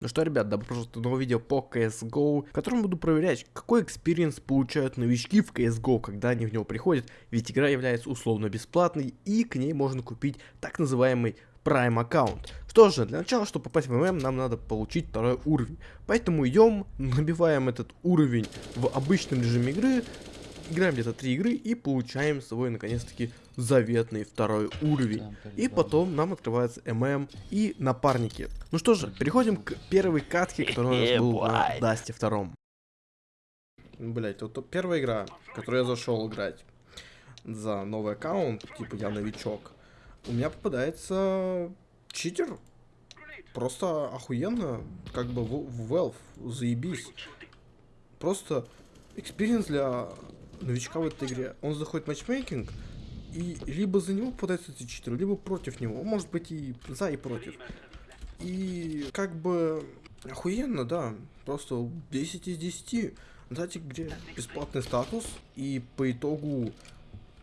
Ну что, ребят, добро пожаловать в новое видео по CSGO, в котором буду проверять, какой experience получают новички в CSGO, когда они в него приходят, ведь игра является условно бесплатной, и к ней можно купить так называемый Prime аккаунт. Что же, для начала, чтобы попасть в ММ, нам надо получить второй уровень. Поэтому идем, набиваем этот уровень в обычном режиме игры, играем где-то три игры и получаем свой, наконец-таки, заветный второй уровень. И потом нам открывается ММ и напарники. Ну что же, переходим к первой катке, которая у нас был на Дасте втором. Блять, вот первая игра, в которую я зашел играть за новый аккаунт, типа я новичок, у меня попадается читер. Просто охуенно, как бы в Valve, заебись. Просто experience для новичка в этой игре. Он заходит в матчмейкинг, и либо за него попадается эти читеры, либо против него. Может быть и за, и против. И как бы охуенно, да. Просто 10 из 10. Дайте где бесплатный статус, и по итогу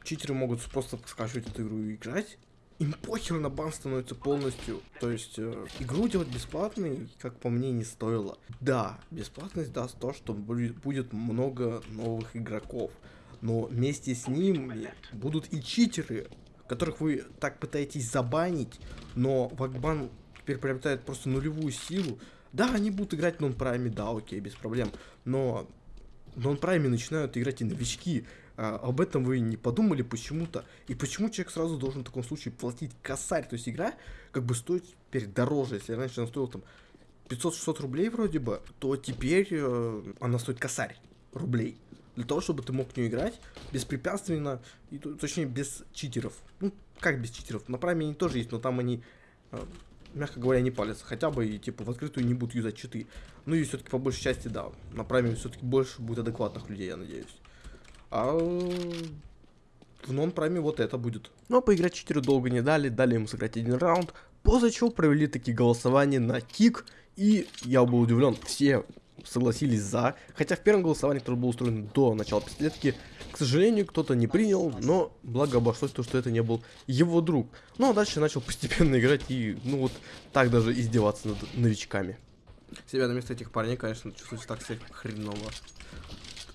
читеры могут просто скачивать эту игру и играть. Им похер на бан становится полностью. То есть, э, игру делать бесплатной, как по мне, не стоило. Да, бесплатность даст то, что будет много новых игроков но вместе с ними будут и читеры, которых вы так пытаетесь забанить, но Вакбан теперь приобретает просто нулевую силу. Да, они будут играть в нон-прайме, да, окей, без проблем, но в нон-прайме начинают играть и новички. А, об этом вы не подумали почему-то. И почему человек сразу должен в таком случае платить косарь? То есть игра как бы стоит теперь дороже. Если раньше она стоила там 500-600 рублей вроде бы, то теперь э, она стоит косарь рублей для того, чтобы ты мог в нее играть беспрепятственно, и, точнее, без читеров. Ну, как без читеров? На прайме они тоже есть, но там они, э, мягко говоря, не палятся. Хотя бы, и, типа, в открытую не будут юзать читы. Ну и все-таки, по большей части, да, на прайме все-таки больше будет адекватных людей, я надеюсь. А в нон-прайме вот это будет. Но поиграть читеру долго не дали, дали ему сыграть один раунд, после чего провели такие голосования на кик, и я был удивлен, все согласились за. Хотя в первом голосовании, которое было устроено до начала пятилетки, к сожалению, кто-то не принял, но благо обошлось то, что это не был его друг. Ну а дальше начал постепенно играть и, ну вот, так даже издеваться над новичками. Себя на место этих парней, конечно, чувствуется так себе хреново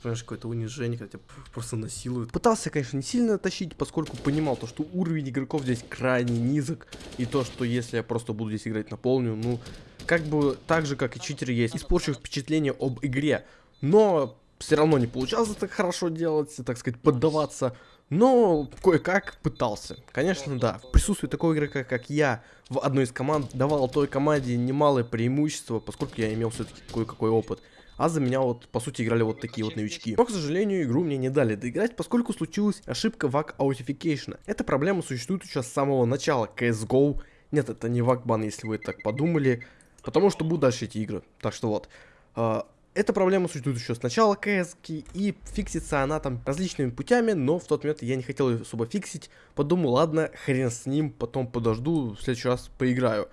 понимаешь, какое-то унижение, когда тебя просто насилуют. Пытался, конечно, не сильно тащить, поскольку понимал то, что уровень игроков здесь крайне низок, и то, что если я просто буду здесь играть на полную, ну, как бы так же, как и читеры есть, испорчу впечатление об игре. Но все равно не получалось так хорошо делать, так сказать, поддаваться. Но кое-как пытался. Конечно, да. В присутствии такого игрока, как я, в одной из команд давал той команде немалое преимущество, поскольку я имел все-таки кое-какой опыт. А за меня вот, по сути, играли вот такие вот новички. Но, к сожалению, игру мне не дали доиграть, поскольку случилась ошибка VAC authentication а. Эта проблема существует сейчас с самого начала CSGO. Нет, это не вакбан, если вы так подумали. Потому что будут дальше эти игры. Так что вот. Э, эта проблема существует еще с начала CS, и фиксится она там различными путями, но в тот момент я не хотел ее особо фиксить. Подумал, ладно, хрен с ним, потом подожду, в следующий раз поиграю.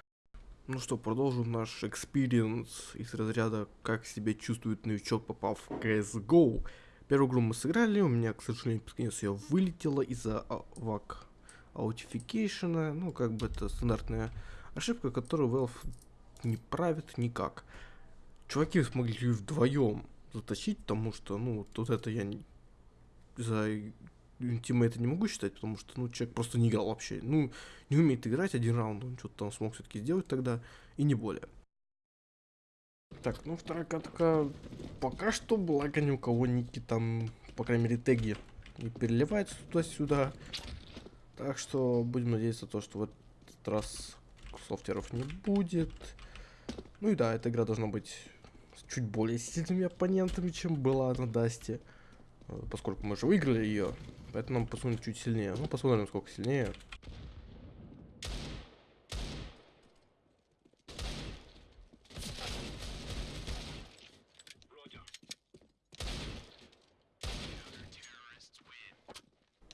Ну что, продолжим наш experience из разряда, как себя чувствует новичок, попав в CSGO. Первую игру мы сыграли, у меня, к сожалению, под ее вылетело из-за VAC authentication а. Ну, как бы это стандартная ошибка, которую Valve не правит никак. Чуваки смогли вдвоем затащить, потому что, ну, вот это я за это не могу считать, потому что, ну, человек просто не играл вообще. Ну, не умеет играть один раунд, он что-то там смог все-таки сделать тогда, и не более. Так, ну, вторая катка пока что, благо ни у кого ники там, по крайней мере, теги не переливаются туда-сюда. Так что будем надеяться то, что в этот раз софтеров не будет. Ну и да, эта игра должна быть с чуть более сильными оппонентами, чем была на Дасте. Э, поскольку мы же выиграли ее, поэтому нам посмотрим чуть сильнее. Ну, посмотрим, сколько сильнее.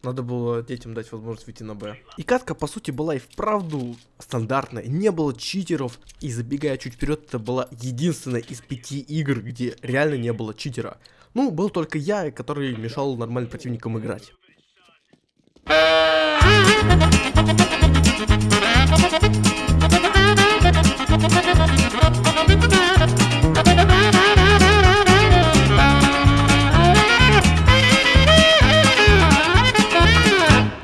Надо было детям дать возможность выйти на Б. И катка, по сути, была и вправду стандартная. Не было читеров. И забегая чуть вперед, это была единственная из пяти игр, где реально не было читера. Ну, был только я, который мешал нормальным противникам играть.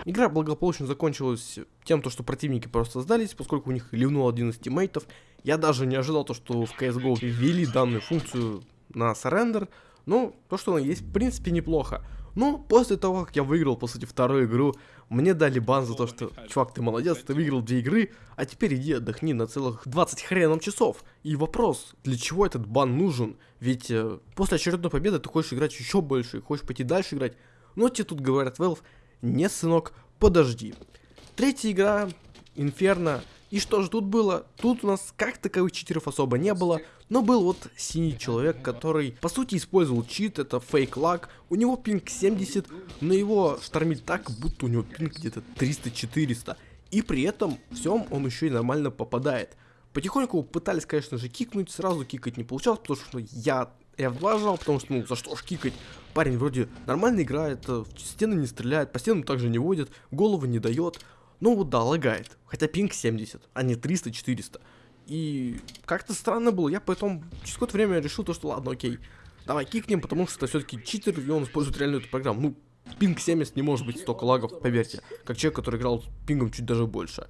Игра благополучно закончилась тем, то, что противники просто сдались, поскольку у них ливнул один из тиммейтов. Я даже не ожидал то, что в CSGO ввели данную функцию на сарендер, но то, что она есть, в принципе, неплохо. Но после того, как я выиграл, по сути, вторую игру, мне дали бан за то, что, чувак, ты молодец, ты выиграл две игры, а теперь иди отдохни на целых 20 хреном часов. И вопрос, для чего этот бан нужен? Ведь э, после очередной победы ты хочешь играть еще больше, хочешь пойти дальше играть. Но тебе тут говорят, Valve, не, сынок, подожди. Третья игра, Инферно, и что же тут было? Тут у нас как таковых читеров особо не было, но был вот синий человек, который по сути использовал чит, это фейк лаг. У него пинг 70, но его штормит так, будто у него пинг где-то 300-400. И при этом всем он еще и нормально попадает. Потихоньку пытались, конечно же, кикнуть, сразу кикать не получалось, потому что я F2 жал, потому что, ну, за что ж кикать? Парень вроде нормально играет, в стены не стреляет, по стенам также не водит, голову не дает. Ну вот да, лагает. Хотя пинг 70, а не 300-400. И как-то странно было. Я потом через какое-то время решил то, что ладно, окей. Давай кикнем, потому что это все-таки читер, и он использует реально эту программу. Ну, пинг 70 не может быть столько лагов, поверьте. Как человек, который играл с пингом чуть даже больше.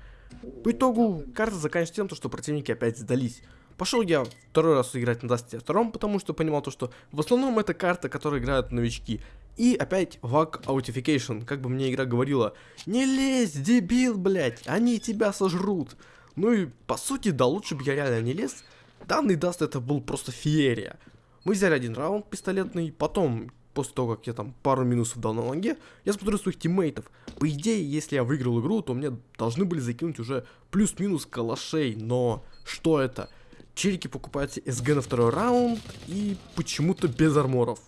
По итогу, карта заканчивается тем, что противники опять сдались. Пошел я второй раз играть на Дасте втором, потому что понимал то, что в основном это карта, которую играют новички. И опять VAC authentication, как бы мне игра говорила, не лезь, дебил, блять, они тебя сожрут. Ну и по сути, да, лучше бы я реально не лез. Данный даст это был просто феерия. Мы взяли один раунд пистолетный, потом, после того, как я там пару минусов дал на лонге, я смотрю своих тиммейтов. По идее, если я выиграл игру, то мне должны были закинуть уже плюс-минус калашей, но что это? Челики покупают СГ на второй раунд и почему-то без арморов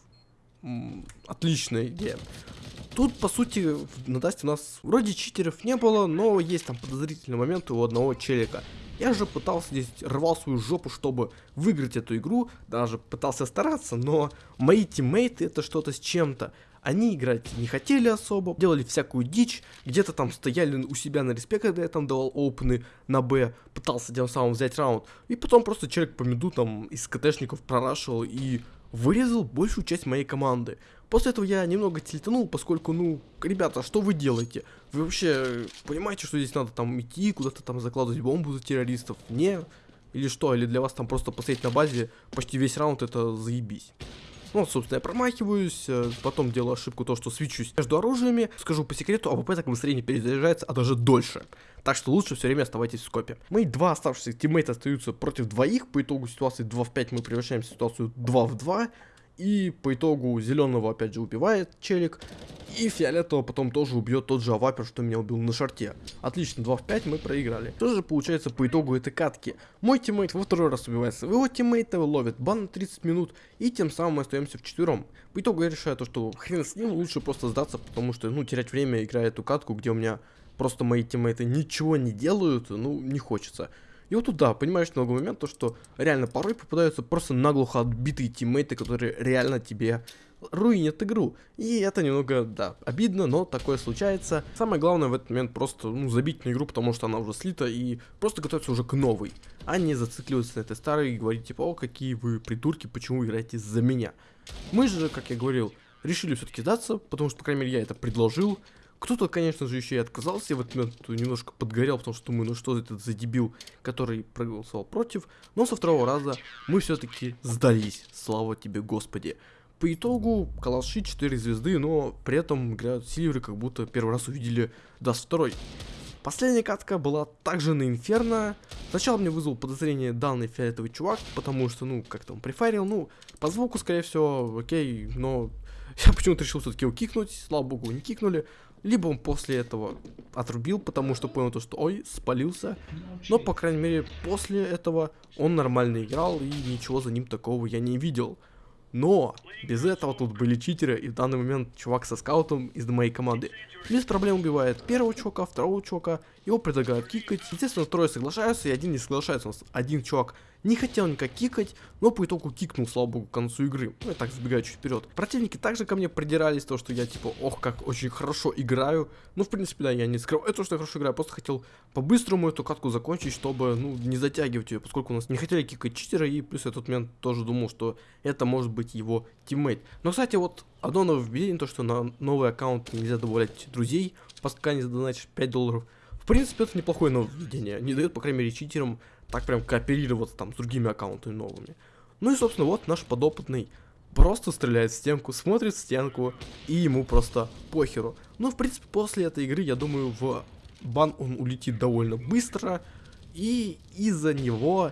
отличная идея. Тут, по сути, на Дасте у нас вроде читеров не было, но есть там подозрительные моменты у одного челика. Я же пытался здесь, рвал свою жопу, чтобы выиграть эту игру, даже пытался стараться, но мои тиммейты это что-то с чем-то. Они играть не хотели особо, делали всякую дичь, где-то там стояли у себя на респе, когда я там давал опены на Б, пытался тем самым взять раунд, и потом просто человек по миду там из КТшников прорашивал и вырезал большую часть моей команды. После этого я немного тильтанул, поскольку, ну, ребята, что вы делаете? Вы вообще понимаете, что здесь надо там идти, куда-то там закладывать бомбу за террористов? Не? Или что? Или для вас там просто посмотреть на базе почти весь раунд это заебись? Ну, собственно, я промахиваюсь, э, потом делаю ошибку то, что свечусь между оружиями. Скажу по секрету, АВП так быстрее не перезаряжается, а даже дольше. Так что лучше все время оставайтесь в скопе. Мои два оставшихся тиммейта остаются против двоих. По итогу ситуации 2 в 5 мы превращаем в ситуацию 2 в 2. И по итогу зеленого опять же убивает челик. И фиолетового потом тоже убьет тот же авапер, что меня убил на шорте. Отлично, 2 в 5 мы проиграли. Что же получается по итогу этой катки? Мой тиммейт во второй раз убивает своего тиммейта, ловит бан на 30 минут, и тем самым мы остаемся вчетвером. По итогу я решаю то, что хрен с ним, лучше просто сдаться, потому что, ну, терять время, играя эту катку, где у меня просто мои тиммейты ничего не делают, ну, не хочется. И вот туда, понимаешь, много момент, то что реально порой попадаются просто наглухо отбитые тиммейты, которые реально тебе руинят игру. И это немного, да, обидно, но такое случается. Самое главное в этот момент просто, ну, забить на игру, потому что она уже слита, и просто готовиться уже к новой. А не зацикливаться на этой старой и говорить, типа, о, какие вы придурки, почему играете за меня. Мы же, как я говорил, решили все-таки сдаться, потому что, по крайней мере, я это предложил. Кто-то, конечно же, еще и отказался, я в этот немножко подгорел, потому что думаю, ну что этот за дебил, который проголосовал против. Но со второго раза мы все-таки сдались, слава тебе, господи. По итогу калаши 4 звезды, но при этом играют сильверы, как будто первый раз увидели Даст 2. Последняя катка была также на Инферно. Сначала мне вызвал подозрение данный фиолетовый чувак, потому что, ну, как-то он префаерил. Ну, по звуку, скорее всего, окей, но я почему-то решил все-таки его кикнуть. Слава богу, не кикнули. Либо он после этого отрубил, потому что понял то, что ой, спалился. Но, по крайней мере, после этого он нормально играл и ничего за ним такого я не видел. Но без этого тут были читеры, и в данный момент чувак со скаутом из моей команды без проблем убивает первого чувака, второго чувака, его предлагают кикать. Естественно, трое соглашаются, и один не соглашается. У нас один чувак не хотел никак кикать, но по итогу кикнул, слава богу, к концу игры. Ну, я так забегаю чуть вперед. Противники также ко мне придирались, то, что я, типа, ох, как очень хорошо играю. Ну, в принципе, да, я не скрываю это, что я хорошо играю, просто хотел по-быстрому эту катку закончить, чтобы, ну, не затягивать ее, поскольку у нас не хотели кикать читера, и плюс я тот момент тоже думал, что это может быть его тиммейт. Но, кстати, вот одно нововведение, то, что на новый аккаунт нельзя добавлять друзей, пока не задонатишь 5 долларов. В принципе, это неплохое нововведение, не дает, по крайней мере, читерам так прям кооперироваться там с другими аккаунтами новыми. Ну и, собственно, вот наш подопытный просто стреляет в стенку, смотрит в стенку, и ему просто похеру. Ну, в принципе, после этой игры, я думаю, в бан он улетит довольно быстро, и из-за него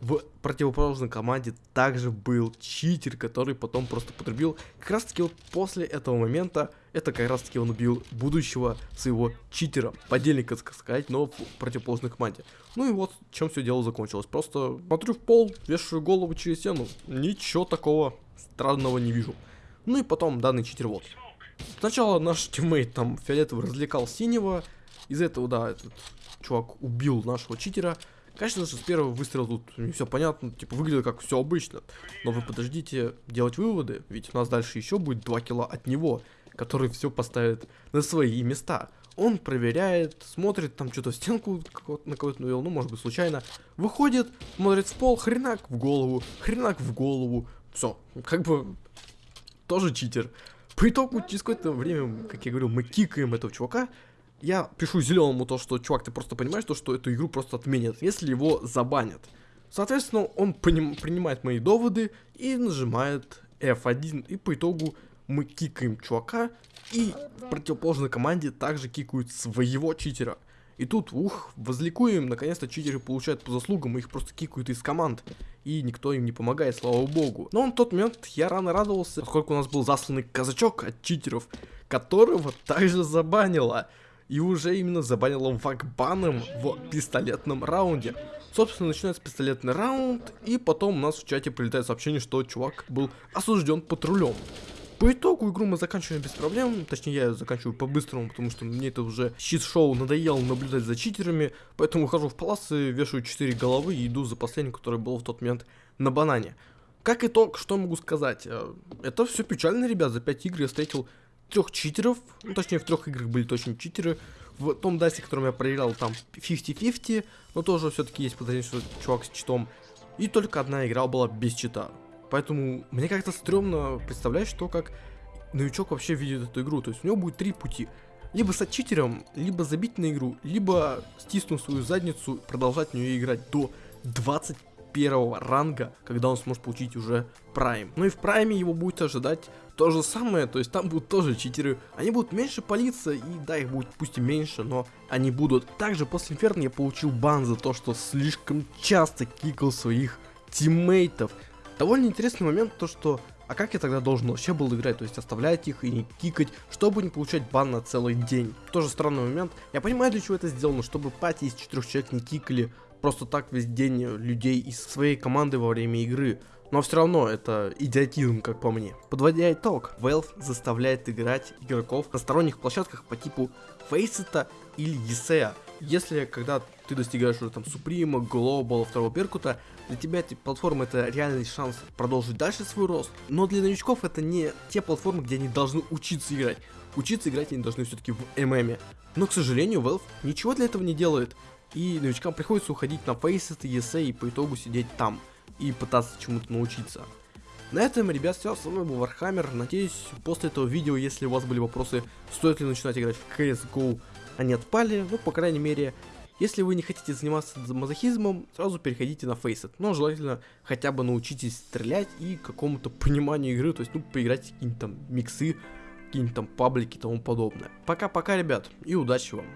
в противоположной команде также был читер, который потом просто потребил. Как раз таки вот после этого момента, это как раз таки он убил будущего своего читера, подельника, так сказать, но в противоположной команде. Ну и вот, чем все дело закончилось. Просто смотрю в пол, вешаю голову через стену, ничего такого странного не вижу. Ну и потом данный читер вот. Сначала наш тиммейт там фиолетовый развлекал синего, из этого, да, этот чувак убил нашего читера. Конечно же, с первого выстрела тут не все понятно, типа выглядит как все обычно. Но вы подождите делать выводы, ведь у нас дальше еще будет 2 кило от него, который все поставит на свои места. Он проверяет, смотрит там что-то в стенку на кого-то навел, ну может быть случайно. Выходит, смотрит в пол, хренак в голову, хренак в голову. Все, как бы тоже читер. По итогу, через какое-то время, как я говорил, мы кикаем этого чувака, я пишу зеленому то, что, чувак, ты просто понимаешь, то, что эту игру просто отменят, если его забанят. Соответственно, он поним, принимает мои доводы и нажимает F1, и по итогу мы кикаем чувака, и в противоположной команде также кикают своего читера. И тут, ух, возликуем, наконец-то читеры получают по заслугам, их просто кикают из команд. И никто им не помогает, слава богу. Но в тот момент я рано радовался, поскольку у нас был засланный казачок от читеров, которого также забанило и уже именно забанила вакбаном в пистолетном раунде. Собственно, начинается пистолетный раунд, и потом у нас в чате прилетает сообщение, что чувак был осужден патрулем. По итогу игру мы заканчиваем без проблем, точнее я ее заканчиваю по-быстрому, потому что мне это уже щит-шоу надоело наблюдать за читерами, поэтому ухожу в паласы, вешаю 4 головы и иду за последним, который был в тот момент на банане. Как итог, что могу сказать? Э, это все печально, ребят, за 5 игр я встретил трех читеров, ну, точнее в трех играх были точно читеры. В том дасе, которым я проиграл, там 50-50, но тоже все-таки есть подозрение, что чувак с читом. И только одна игра была без чита. Поэтому мне как-то стрёмно представлять, что как новичок вообще видит эту игру. То есть у него будет три пути. Либо стать читером, либо забить на игру, либо стиснув свою задницу, продолжать в нее играть до 20 первого ранга, когда он сможет получить уже прайм. Ну и в прайме его будет ожидать то же самое, то есть там будут тоже читеры. Они будут меньше палиться, и да, их будет пусть и меньше, но они будут. Также после Инферно я получил бан за то, что слишком часто кикал своих тиммейтов. Довольно интересный момент, то что а как я тогда должен вообще был играть? То есть оставлять их и не кикать, чтобы не получать бан на целый день. Тоже странный момент. Я понимаю, для чего это сделано, чтобы пати из четырех человек не кикали просто так весь день людей из своей команды во время игры. Но все равно это идиотизм, как по мне. Подводя итог, Valve заставляет играть игроков на сторонних площадках по типу Faceit или Есея. Если когда ты достигаешь уже там Supreme, Global, второго Беркута, для тебя эти платформы это реальный шанс продолжить дальше свой рост. Но для новичков это не те платформы, где они должны учиться играть. Учиться играть они должны все-таки в ММе. Но, к сожалению, Valve ничего для этого не делает. И новичкам приходится уходить на ESEA и по итогу сидеть там и пытаться чему-то научиться. На этом, ребят, все, со мной был Вархаммер. Надеюсь, после этого видео, если у вас были вопросы, стоит ли начинать играть в CSGO, они отпали. Ну, по крайней мере, если вы не хотите заниматься мазохизмом, сразу переходите на Faceit. Но желательно хотя бы научитесь стрелять и какому-то пониманию игры, то есть, ну, поиграть какие-нибудь там миксы, какие-нибудь там паблики и тому подобное. Пока-пока, ребят, и удачи вам.